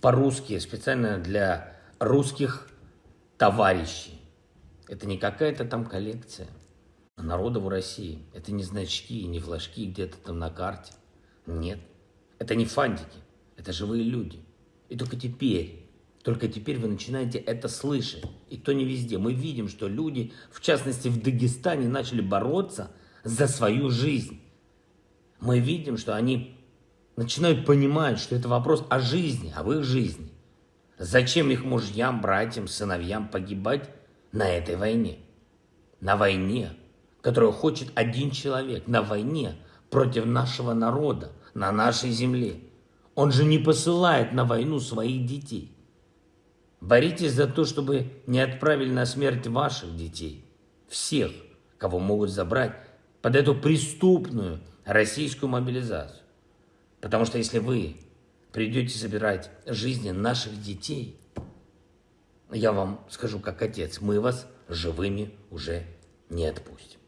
по-русски, специально для русских товарищей. Это не какая-то там коллекция народа в России. Это не значки, не флажки где-то там на карте. Нет. Это не фантики. Это живые люди. И только теперь, только теперь вы начинаете это слышать. И то не везде. Мы видим, что люди, в частности в Дагестане, начали бороться за свою жизнь. Мы видим, что они начинают понимать, что это вопрос о жизни, об их жизни. Зачем их мужьям, братьям, сыновьям погибать на этой войне? На войне, которую хочет один человек, на войне против нашего народа, на нашей земле. Он же не посылает на войну своих детей. Боритесь за то, чтобы не отправили на смерть ваших детей. Всех, кого могут забрать под эту преступную российскую мобилизацию. Потому что если вы придете собирать жизни наших детей, я вам скажу как отец, мы вас живыми уже не отпустим.